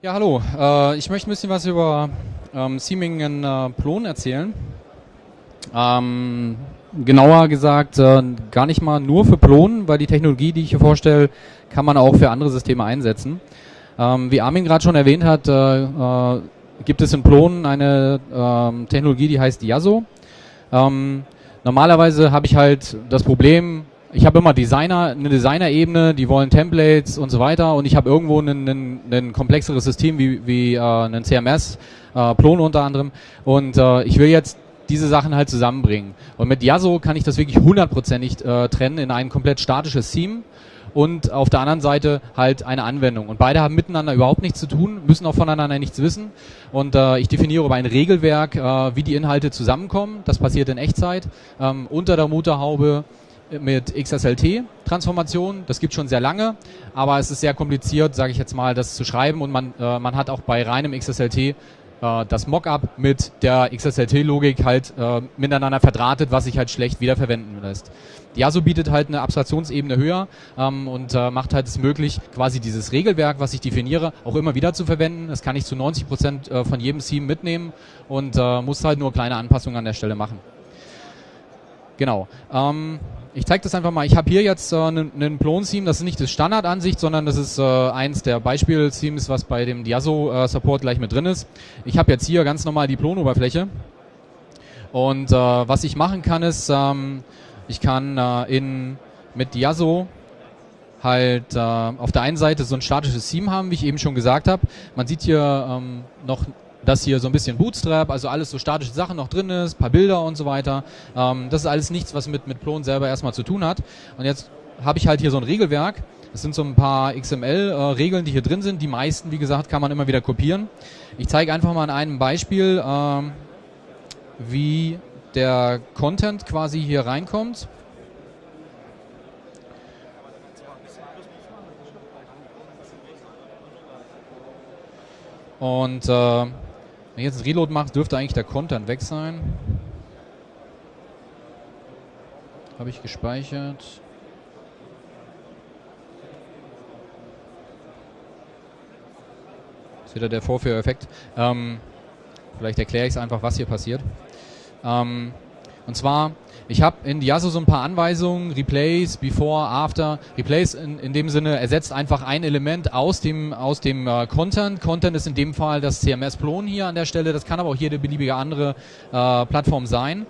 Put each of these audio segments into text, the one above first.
Ja, hallo. Äh, ich möchte ein bisschen was über ähm, in äh, Plon erzählen. Ähm, genauer gesagt, äh, gar nicht mal nur für Plon, weil die Technologie, die ich hier vorstelle, kann man auch für andere Systeme einsetzen. Ähm, wie Armin gerade schon erwähnt hat, äh, äh, gibt es in Plon eine ähm, Technologie, die heißt Yaso. Ähm, normalerweise habe ich halt das Problem, ich habe immer Designer, eine Designer-Ebene, die wollen Templates und so weiter und ich habe irgendwo ein komplexeres System wie, wie äh, ein CMS, äh, Plon unter anderem und äh, ich will jetzt diese Sachen halt zusammenbringen. Und mit Yaso kann ich das wirklich hundertprozentig äh, trennen in ein komplett statisches Theme und auf der anderen Seite halt eine Anwendung. Und beide haben miteinander überhaupt nichts zu tun, müssen auch voneinander nichts wissen. Und äh, ich definiere über ein Regelwerk, äh, wie die Inhalte zusammenkommen. Das passiert in Echtzeit. Ähm, unter der Motorhaube mit XSLT-Transformation. Das gibt schon sehr lange, aber es ist sehr kompliziert, sage ich jetzt mal, das zu schreiben und man, äh, man hat auch bei reinem XSLT äh, das Mockup mit der XSLT-Logik halt äh, miteinander verdrahtet, was sich halt schlecht wiederverwenden lässt. Diaso bietet halt eine Abstraktionsebene höher ähm, und äh, macht halt es möglich, quasi dieses Regelwerk, was ich definiere, auch immer wieder zu verwenden. Das kann ich zu 90 Prozent äh, von jedem Theme mitnehmen und äh, muss halt nur kleine Anpassungen an der Stelle machen. Genau. Ähm, ich zeige das einfach mal. Ich habe hier jetzt einen äh, Plon-Theme. Das ist nicht das Standardansicht, sondern das ist äh, eins der Beispiel-Themes, was bei dem Diaso-Support äh, gleich mit drin ist. Ich habe jetzt hier ganz normal die Plon-Oberfläche. Und äh, was ich machen kann, ist, ähm, ich kann äh, in, mit Diaso halt äh, auf der einen Seite so ein statisches Theme haben, wie ich eben schon gesagt habe. Man sieht hier ähm, noch dass hier so ein bisschen Bootstrap, also alles so statische Sachen noch drin ist, paar Bilder und so weiter. Ähm, das ist alles nichts, was mit, mit Plon selber erstmal zu tun hat. Und jetzt habe ich halt hier so ein Regelwerk. Das sind so ein paar XML-Regeln, äh, die hier drin sind. Die meisten, wie gesagt, kann man immer wieder kopieren. Ich zeige einfach mal an einem Beispiel, ähm, wie der Content quasi hier reinkommt. Und äh, wenn ich jetzt ein Reload mache, dürfte eigentlich der Content weg sein. Habe ich gespeichert. Das ist wieder der Vorführeffekt. Ähm, vielleicht erkläre ich es einfach, was hier passiert. Ähm, und zwar ich habe in Diaso so ein paar Anweisungen, Replace, Before, After. Replace in, in dem Sinne ersetzt einfach ein Element aus dem, aus dem äh, Content. Content ist in dem Fall das CMS Plon hier an der Stelle. Das kann aber auch jede beliebige andere äh, Plattform sein.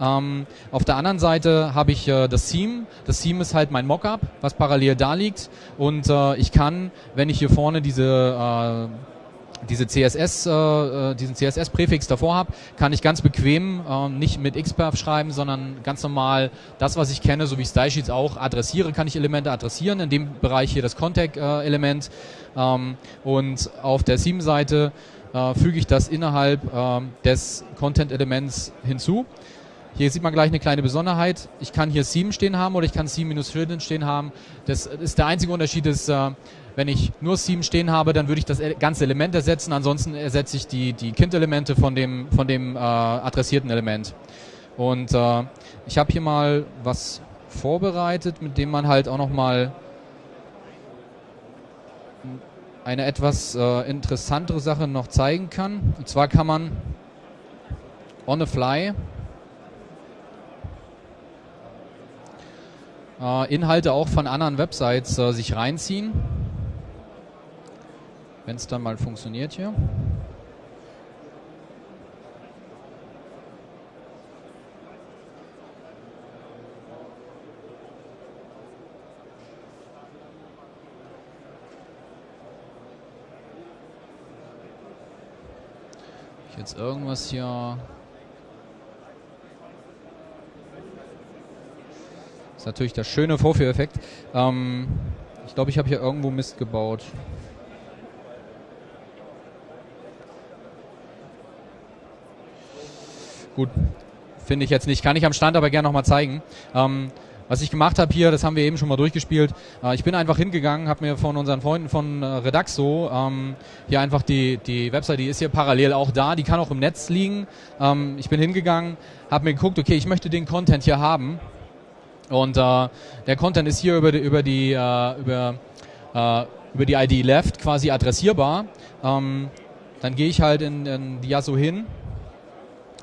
Ähm, auf der anderen Seite habe ich äh, das Theme. Das Theme ist halt mein Mockup, was parallel da liegt. Und äh, ich kann, wenn ich hier vorne diese äh, diese CSS, äh, äh, diesen CSS-Präfix davor habe, kann ich ganz bequem äh, nicht mit XPerf schreiben, sondern ganz normal das, was ich kenne, so wie Stylesheets auch adressiere, kann ich Elemente adressieren. In dem Bereich hier das Contact-Element. Ähm, und auf der Theme-Seite äh, füge ich das innerhalb ähm, des Content-Elements hinzu. Hier sieht man gleich eine kleine Besonderheit. Ich kann hier Theme stehen haben oder ich kann Theme-Hidden stehen haben. Das ist der einzige Unterschied ist, äh, wenn ich nur Theme stehen habe, dann würde ich das ganze Element ersetzen. Ansonsten ersetze ich die, die Kind-Elemente von dem, von dem äh, adressierten Element. Und äh, ich habe hier mal was vorbereitet, mit dem man halt auch nochmal eine etwas äh, interessantere Sache noch zeigen kann. Und zwar kann man on the fly äh, Inhalte auch von anderen Websites äh, sich reinziehen wenn es dann mal funktioniert hier. Jetzt irgendwas hier ist natürlich der schöne Vorführeffekt. Ähm, ich glaube, ich habe hier irgendwo Mist gebaut. Gut, finde ich jetzt nicht. Kann ich am Stand aber gerne nochmal zeigen. Ähm, was ich gemacht habe hier, das haben wir eben schon mal durchgespielt. Äh, ich bin einfach hingegangen, habe mir von unseren Freunden von äh, Redaxo ähm, hier einfach die, die Website, die ist hier parallel auch da, die kann auch im Netz liegen. Ähm, ich bin hingegangen, habe mir geguckt, okay, ich möchte den Content hier haben. Und äh, der Content ist hier über die, über die äh, über äh, über die ID Left quasi adressierbar. Ähm, dann gehe ich halt in, in die Yasso hin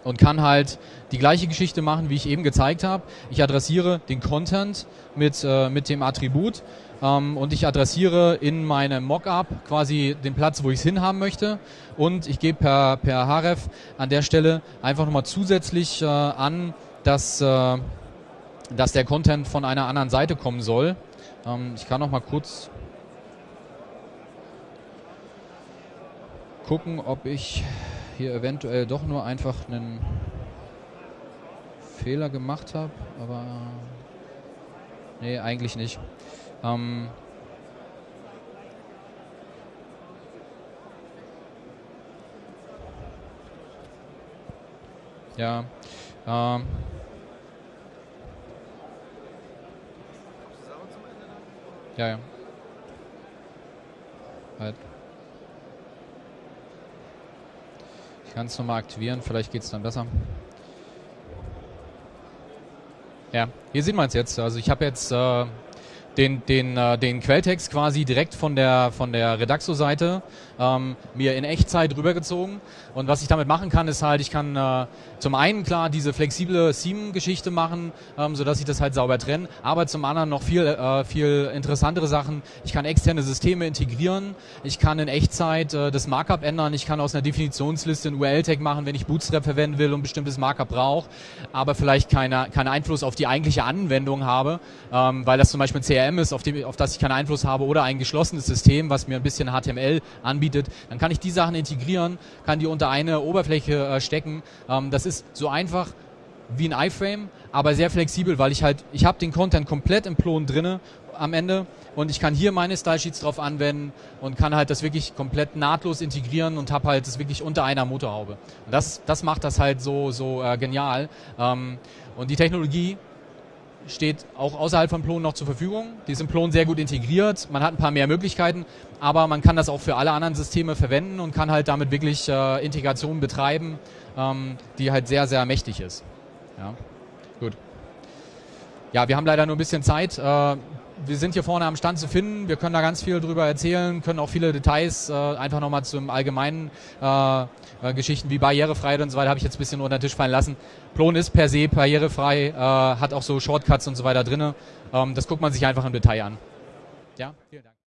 und kann halt die gleiche Geschichte machen, wie ich eben gezeigt habe. Ich adressiere den Content mit, äh, mit dem Attribut ähm, und ich adressiere in meinem Mockup quasi den Platz, wo ich es hinhaben möchte und ich gebe per, per href an der Stelle einfach nochmal zusätzlich äh, an, dass, äh, dass der Content von einer anderen Seite kommen soll. Ähm, ich kann noch mal kurz gucken, ob ich hier eventuell doch nur einfach einen Fehler gemacht habe, aber nee, eigentlich nicht. Ähm ja, ähm ja, ja. Halt. Ich kann es nochmal aktivieren, vielleicht geht es dann besser. Ja, hier sieht man es jetzt. Also ich habe jetzt äh, den, den, äh, den Quelltext quasi direkt von der, von der Redaxo-Seite ähm, mir in Echtzeit rübergezogen. Und was ich damit machen kann, ist halt, ich kann äh, zum einen klar diese flexible Seam-Geschichte machen, ähm, sodass ich das halt sauber trenne, aber zum anderen noch viel, äh, viel interessantere Sachen. Ich kann externe Systeme integrieren, ich kann in Echtzeit äh, das Markup ändern, ich kann aus einer Definitionsliste ein URL-Tag machen, wenn ich Bootstrap verwenden will und bestimmtes Markup brauche, aber vielleicht keine, keinen Einfluss auf die eigentliche Anwendung habe, ähm, weil das zum Beispiel ein CRM ist, auf, dem, auf das ich keinen Einfluss habe oder ein geschlossenes System, was mir ein bisschen HTML anbietet, dann kann ich die Sachen integrieren, kann die unter eine Oberfläche äh, stecken. Ähm, das ist so einfach wie ein iFrame, aber sehr flexibel, weil ich halt, ich habe den Content komplett im Plon drinne am Ende und ich kann hier meine Style Sheets drauf anwenden und kann halt das wirklich komplett nahtlos integrieren und habe halt das wirklich unter einer Motorhaube. Und das, das macht das halt so, so äh, genial. Ähm, und die Technologie steht auch außerhalb von Plon noch zur Verfügung. Die ist im Plon sehr gut integriert. Man hat ein paar mehr Möglichkeiten, aber man kann das auch für alle anderen Systeme verwenden und kann halt damit wirklich äh, Integration betreiben, ähm, die halt sehr, sehr mächtig ist. Ja, gut. Ja, wir haben leider nur ein bisschen Zeit. Äh, wir sind hier vorne am Stand zu finden. Wir können da ganz viel drüber erzählen, können auch viele Details äh, einfach nochmal zum allgemeinen äh, äh, Geschichten wie Barrierefreiheit und so weiter habe ich jetzt ein bisschen unter den Tisch fallen lassen. Plon ist per se barrierefrei, äh, hat auch so Shortcuts und so weiter drinne. Ähm, das guckt man sich einfach im Detail an. Ja, vielen Dank.